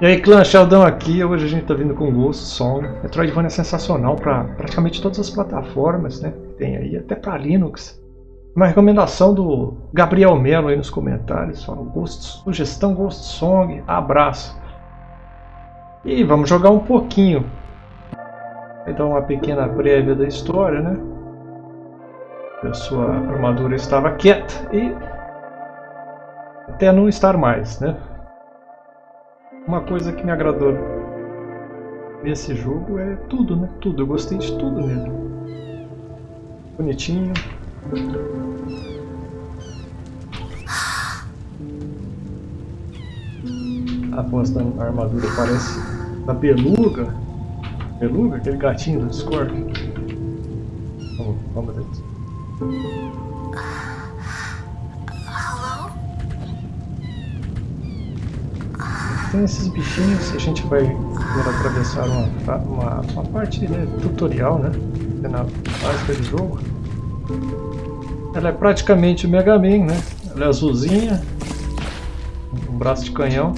E aí clã, Sheldon aqui, hoje a gente tá vindo com Ghost Song. Metroidvania é sensacional para praticamente todas as plataformas, né? Tem aí, até para Linux. Uma recomendação do Gabriel Melo aí nos comentários, fala Ghost, sugestão Ghost Song, abraço. E vamos jogar um pouquinho. Vai dar uma pequena prévia da história, né? A sua armadura estava quieta e até não estar mais, né? Uma coisa que me agradou nesse jogo é tudo, né? Tudo. Eu gostei de tudo nele. Bonitinho. A voz da armadura parece da Beluga. Beluga? Aquele gatinho do Discord. Vamos, vamos. Tem esses bichinhos, a gente vai atravessar uma, uma, uma parte né, tutorial, né? É na básica do jogo. Ela é praticamente o Mega Man, né? Ela é azulzinha, um braço de canhão,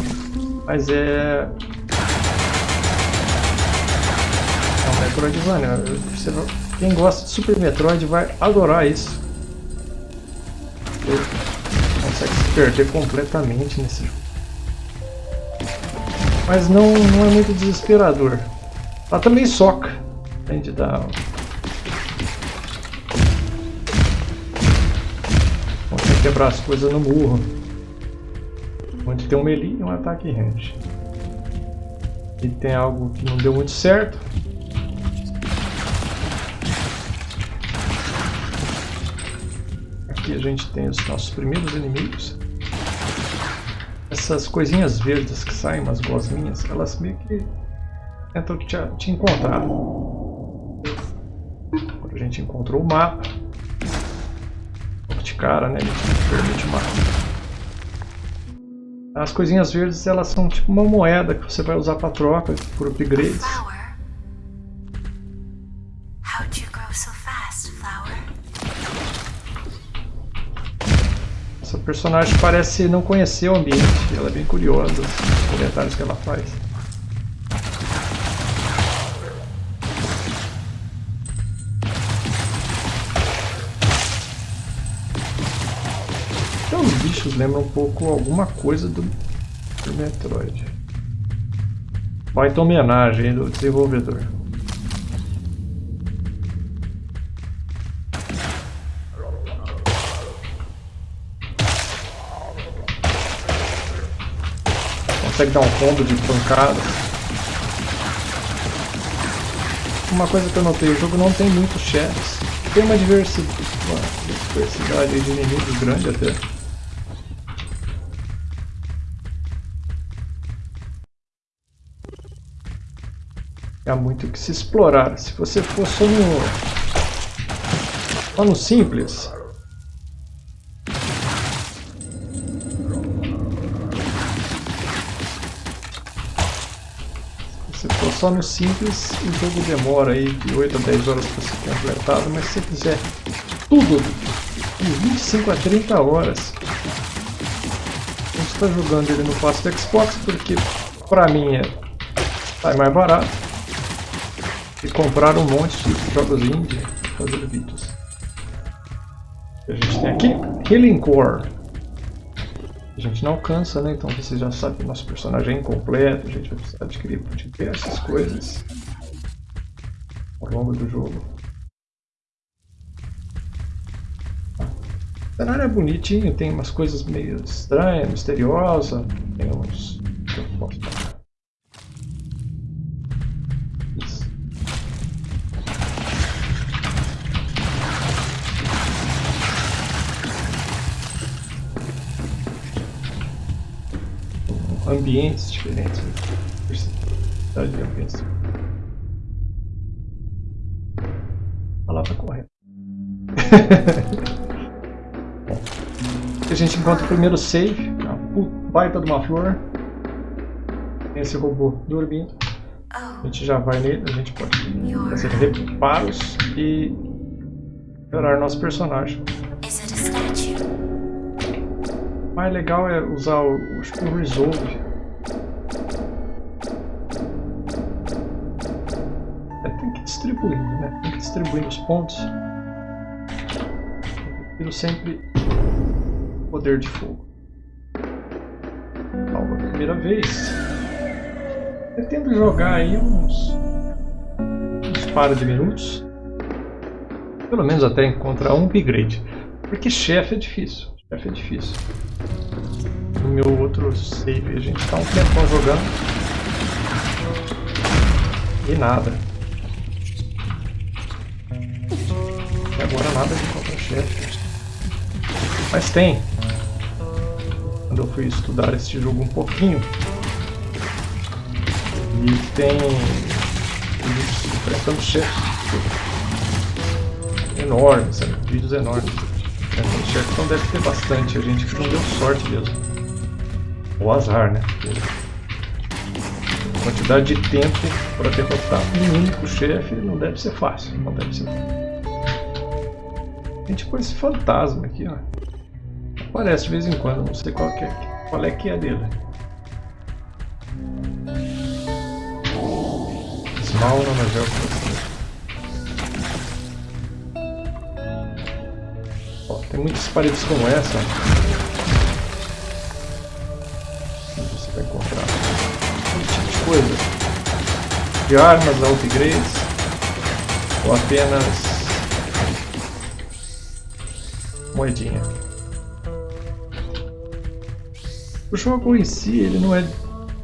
mas é... É um Metroidvania. Quem gosta de Super Metroid vai adorar isso. Você consegue se perder completamente nesse jogo mas não, não é muito desesperador. Ela também soca, além dar... Consegue quebrar as coisas no murro. Onde tem um melee e um ataque range. E tem algo que não deu muito certo. Aqui a gente tem os nossos primeiros inimigos essas coisinhas verdes que saem, umas gosminhas, elas meio que tentam te, te encontrar. Agora a gente encontrou o mapa. De cara, né? Ele permite uma... As coisinhas verdes, elas são tipo uma moeda que você vai usar para troca por upgrades. Personagem parece não conhecer o ambiente. Ela é bem curiosa, os comentários que ela faz. Então os bichos lembram um pouco alguma coisa do, do Metroid. Baita homenagem do desenvolvedor. Consegue dar um combo de pancada. Uma coisa que eu notei, o jogo não tem muitos chefes. Tem uma diversidade, de inimigos grande até. Há muito que se explorar. Se você for só no, só no simples, só no simples, o jogo demora aí de 8 a 10 horas para ser completado, mas se você quiser tudo de 25 a 30 horas, gente está jogando ele no passo do Xbox porque para mim é sai mais barato e comprar um monte de jogos indie fazer vídeos. A gente tem aqui Healing Core. A gente não alcança, né? Então você já sabe que o nosso personagem é incompleto, a gente vai precisar adquirir diversas coisas ao longo do jogo. O cenário é bonitinho, tem umas coisas meio estranhas, misteriosas, tem uns... Eu ambientes diferentes. Diversidade de ambientes. A palavra correta. A gente encontra o primeiro save, uma baita de uma flor. Tem esse robô dormindo. A gente já vai nele, a gente pode fazer reparos e melhorar nosso personagem. O mais legal é usar o, o Resolve distribuindo, né? Os pontos. Eu prefiro sempre poder de fogo. Salva primeira vez. Pretendo jogar aí uns, uns par de minutos. Pelo menos até encontrar um upgrade. Porque chefe é difícil. Chefe é difícil. No meu outro save a gente está um tempão jogando. E nada. Agora nada de contra-chefe. Mas tem. Quando eu fui estudar este jogo um pouquinho. E tem vídeos enfrentando chefes enormes, sabe? vídeos enormes. Então deve ter bastante. A gente que não deu sorte mesmo. Ou azar, né? Quantidade de tempo para derrotar um único chefe não deve ser fácil. Não deve ser A gente põe esse fantasma aqui, ó. Aparece de vez em quando, não sei qual é, qual é que é dele. Small Nanogeography. Ó, tem muitas paredes como essa. Você vai encontrar todo tipo de coisa. De armas, upgrades. Ou apenas moedinha. O jogo em si, ele não é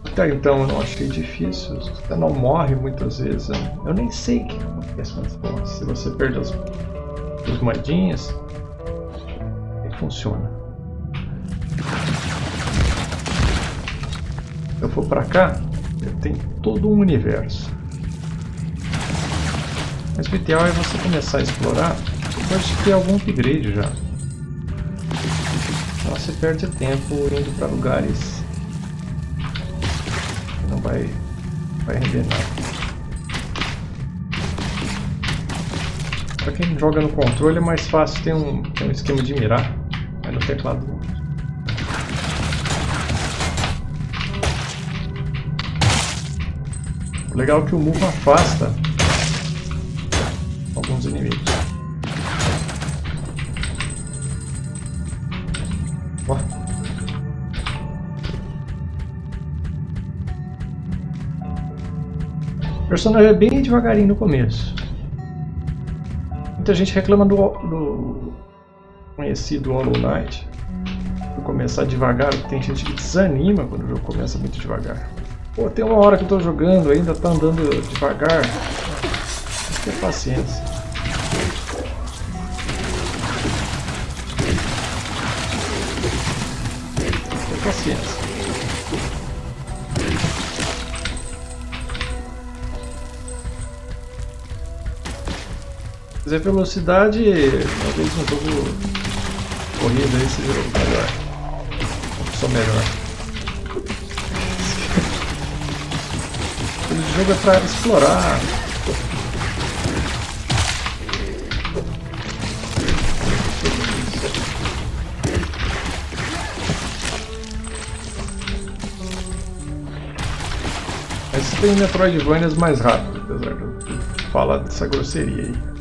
até então eu não achei difícil, você não morre muitas vezes. Eu nem sei o que acontece quando Se você perde as, as moedinhas, que funciona. Eu for pra cá, eu tenho todo um universo. Mas o ideal é você começar a explorar depois de ter algum upgrade já. Você perde tempo indo para lugares não vai, vai render nada. Para quem joga no controle é mais fácil, tem um, tem um esquema de mirar, no teclado O legal é que o move afasta alguns inimigos. Personagem é bem devagarinho no começo. Muita gente reclama do, do conhecido Hollow Knight. Por começar devagar, tem gente que desanima quando o jogo começa muito devagar. Pô, tem uma hora que eu tô jogando, ainda tá andando devagar. Tem paciência. Tem que quiser velocidade, talvez um jogo corrida aí seja melhor. Só melhor. O jogo é pra explorar. Mas tem Metroidvanias mais rápido, apesar de falar dessa grosseria aí.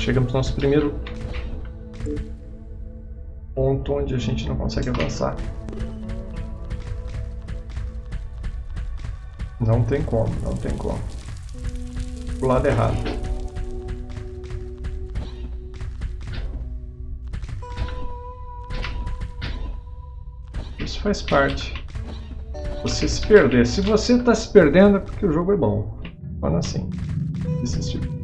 Chegamos no nosso primeiro ponto onde a gente não consegue avançar. Não tem como, não tem como. O lado errado. Isso faz parte. Você se perder. Se você está se perdendo é porque o jogo é bom. Fala assim. Desistir.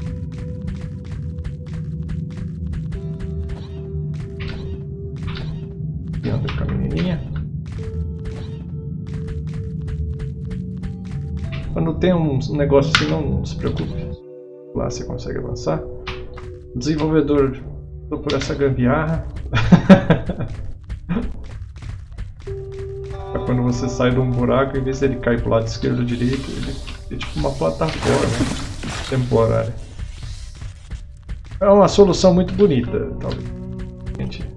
Tem um negócio assim, não, se preocupe. Lá você consegue avançar. O desenvolvedor por essa gambiarra. é quando você sai de um buraco, em vez de ele cair para o lado esquerdo ou direito, ele é tipo uma plataforma temporária. É uma solução muito bonita, talvez. Gente,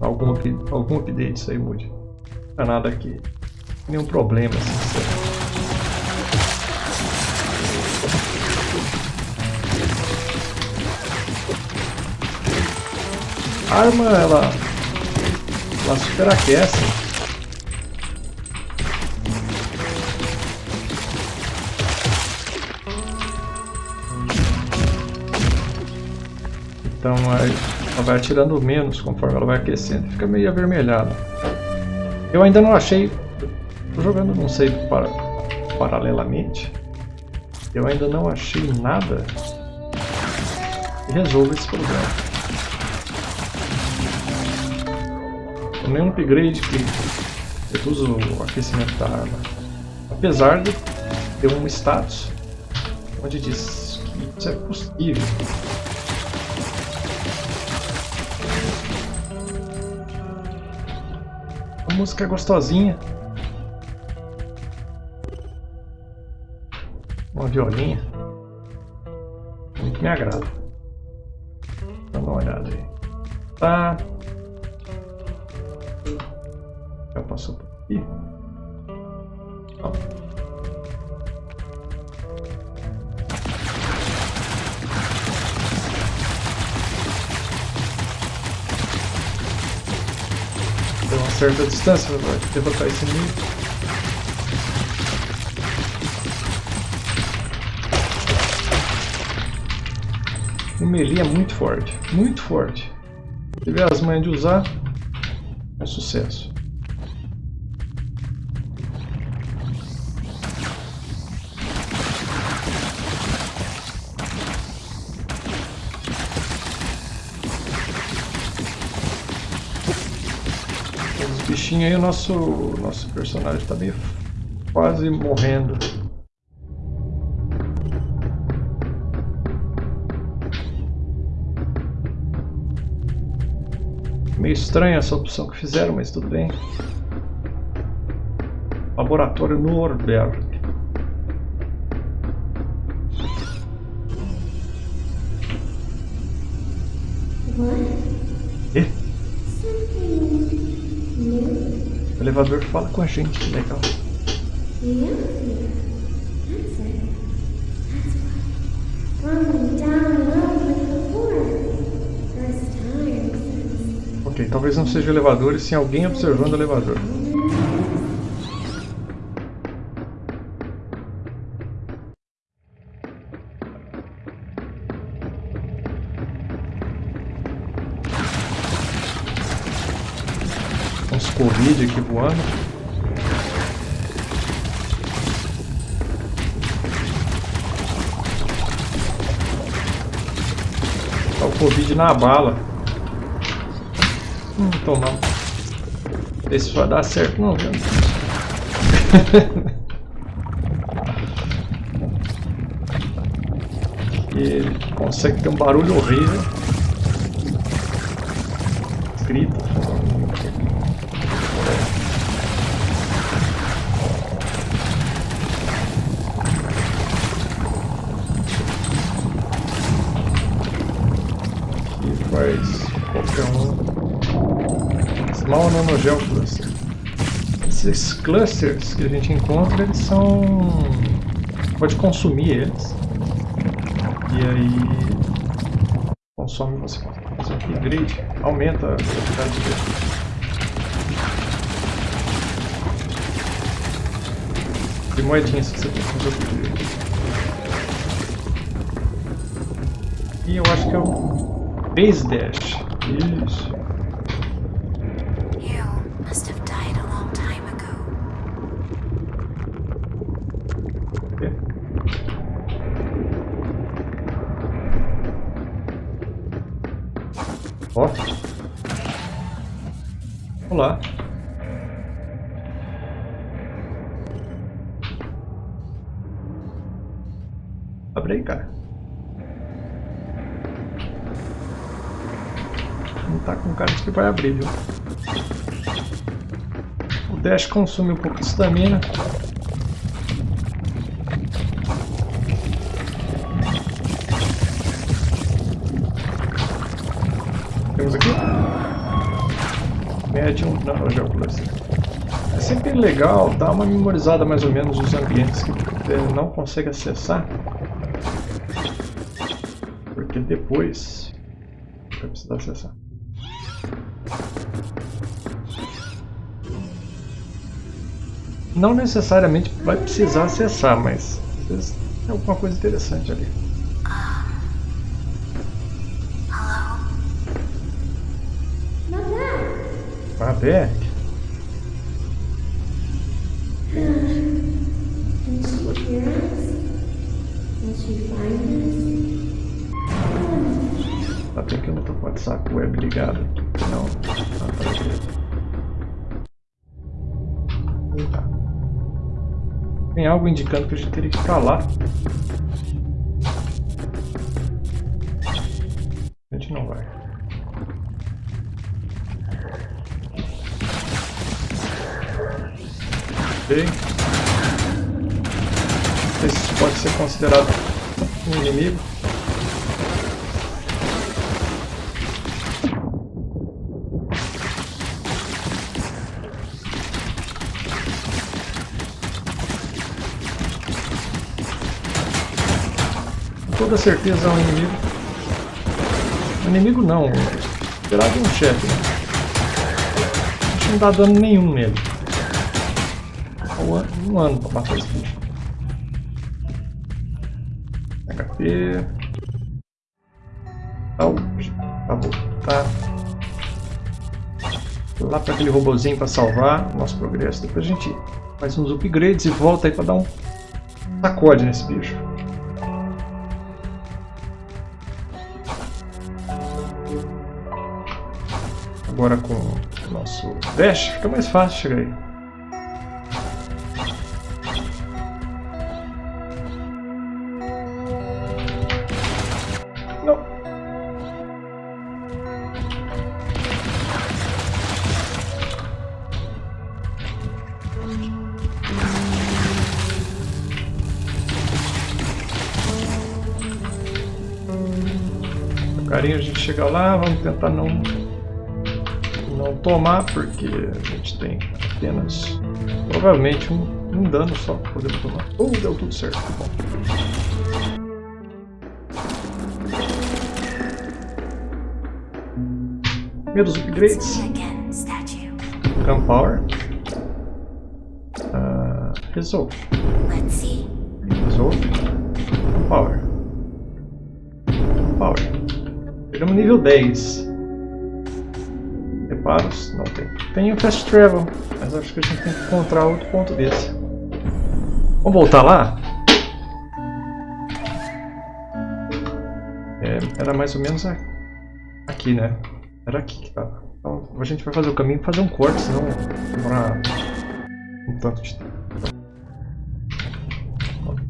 algum, algum update isso aí mude. Não é nada aqui nenhum problema. Assim. A arma, ela, ela superaquece. Então ela vai atirando menos conforme ela vai aquecendo. Fica meio avermelhada. Eu ainda não achei tô jogando não sei para, paralelamente, eu ainda não achei nada que resolva esse problema. Tomei um upgrade que reduz o aquecimento da arma, apesar de ter um status onde diz que isso é possível. música gostosinha. Uma violinha. Muito me agrada. Dá uma olhada aí. Tá. Já passou por aqui. Ó. certa distância para derrotar esse inimigo. O melee é muito forte, muito forte. Se tiver as manhas de usar, é sucesso. bichinho aí, o nosso, nosso personagem tá meio quase morrendo. Meio estranha essa opção que fizeram, mas tudo bem. Laboratório Norberg. elevador fala com a gente, que legal. Ok, talvez não seja o elevador e sim alguém observando o elevador. Covid aqui voando. Tá Covid na bala. Hum, tomar. Esse vai dar certo não, viu? ele consegue ter um barulho horrível. Grita. Small Nanogel Cluster. Esses clusters que a gente encontra, eles são... pode consumir eles. E aí... consome, você faz um upgrade, aumenta a velocidade dele. De moedinhas que você tem que upgrade. E eu acho que é o Base Dash. Isso. Ó. Olá. Abre aí, cara. Não tá com cara de que vai abrir, viu? O dash consome um pouco de estamina. remete a um nanogeoclase. É sempre legal dar uma memorizada mais ou menos nos ambientes que você não consegue acessar, porque depois vai precisar acessar. Não necessariamente vai precisar acessar, mas às vezes tem alguma coisa interessante ali. Tá bem que eu não tô com o WhatsApp web ligado. Não. Ah, tá. Tá. Tem algo indicando que a gente teria que ir lá. Ok. Não sei se isso pode ser considerado um inimigo. Toda certeza é um inimigo. Inimigo não, esperado um chefe. A gente não dá dano nenhum nele. Ano, um ano pra matar esse bicho. HP. Saúde. Acabou. Tá. Lá para aquele robozinho para salvar o nosso progresso. Depois a gente faz uns upgrades e volta aí para dar um sacode nesse bicho. Agora com o nosso dash fica mais fácil chegar aí. Carinho a gente chega lá, vamos tentar não não tomar porque a gente tem apenas provavelmente um, um dano só para poder tomar. Oh, deu tudo certo, bom. Primeiros upgrades. Statue. Gunpower. Uh, Resolve. Let's see. Resolve. Gunpower. Gunpower. Chegamos nível 10. Reparos? Não tem. Tem o Fast Travel, mas acho que a gente tem que encontrar outro ponto desse. Vamos voltar lá? É, era mais ou menos aqui, né? Era aqui que tava. Então a gente vai fazer o caminho e fazer um corte, senão demorar um tanto de tempo.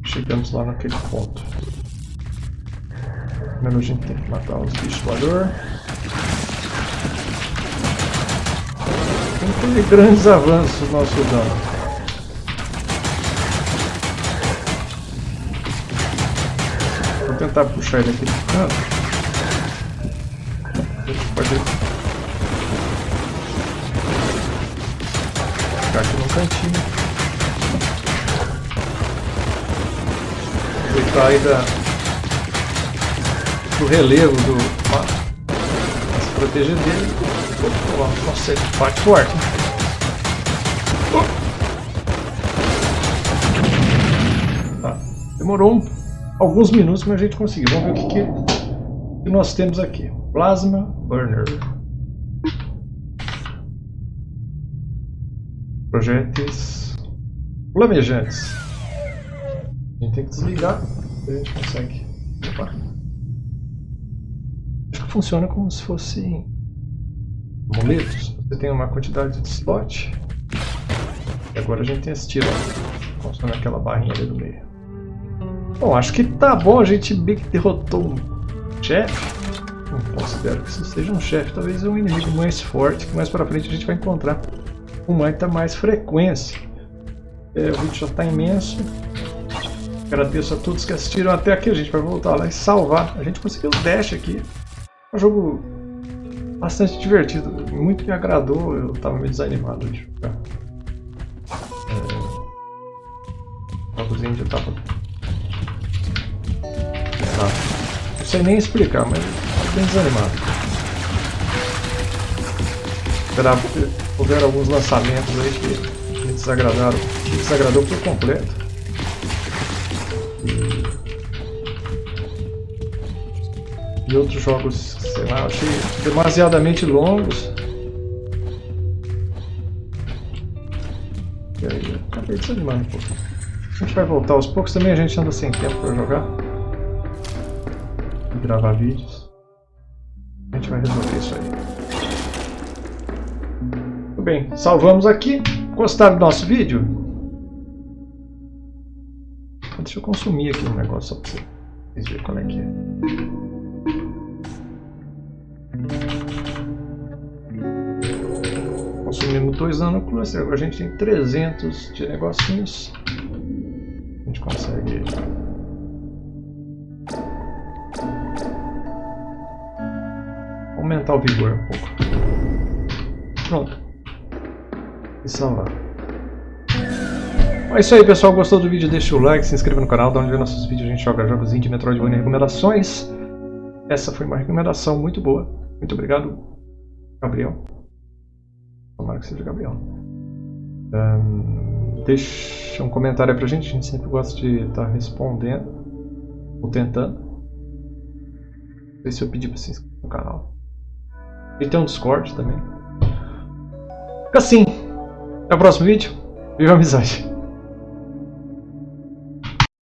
Chegamos lá naquele ponto. Primeiro a gente tem que matar os bichos voador. Não teve grandes avanços no nosso dano. Vou tentar puxar ele aqui do canto. Pode ficar aqui no cantinho. Aproveitar aí da, do relevo do. Pra se proteger dele. Nossa, ele bate forte. Tá. Demorou alguns minutos, mas a gente conseguiu. Vamos ver o que, que, que nós temos aqui. Plasma Burner. Projéteis flamejantes. A gente tem que desligar a gente consegue. Opa. Acho que funciona como se fosse amuletos. Você tem uma quantidade de slot. E agora a gente tem esse tiro. Funciona aquela barrinha ali do meio. Bom, acho que tá bom. A gente meio que derrotou um chefe. Não considero que isso seja um chefe. Talvez um inimigo mais forte. Que mais pra frente a gente vai encontrar com muita mais frequência. É, o vídeo já está imenso. Agradeço a todos que assistiram até aqui. A gente vai voltar lá e salvar. A gente conseguiu o dash aqui. Um jogo bastante divertido. Muito me agradou. Eu estava meio desanimado de jogar. É... O jogozinho já. Não sei nem explicar, mas eu bem desanimado. Esperava houver alguns lançamentos aí que Me desagradaram. Me desagradou por completo. E outros jogos, sei lá, achei demasiadamente longos. E aí, acabei desanimando um pouco. A gente vai voltar aos poucos, também a gente anda sem tempo para jogar. E gravar vídeos. A gente vai resolver isso aí. Muito bem, salvamos aqui. Gostaram do nosso vídeo? Deixa eu consumir aqui um negócio só para vocês verem qual é que é. Consumindo dois nanoclusters, agora a gente tem 300 de negocinhos. A gente consegue aumentar o vigor um pouco. Pronto. E salvar. É isso aí pessoal, gostou do vídeo? Deixa o like, se inscreva no canal, dá onde ver nossos vídeos, a gente joga jogos indie, Metroidvania e recomendações. Essa foi uma recomendação muito boa. Muito obrigado, Gabriel. Tomara que seja Gabriel. Um, deixa um comentário aí pra gente, a gente sempre gosta de estar tá respondendo ou tentando. Ver se eu pedir pra se inscrever no canal. E tem um Discord também. Fica assim. Até o próximo vídeo. Viva a amizade.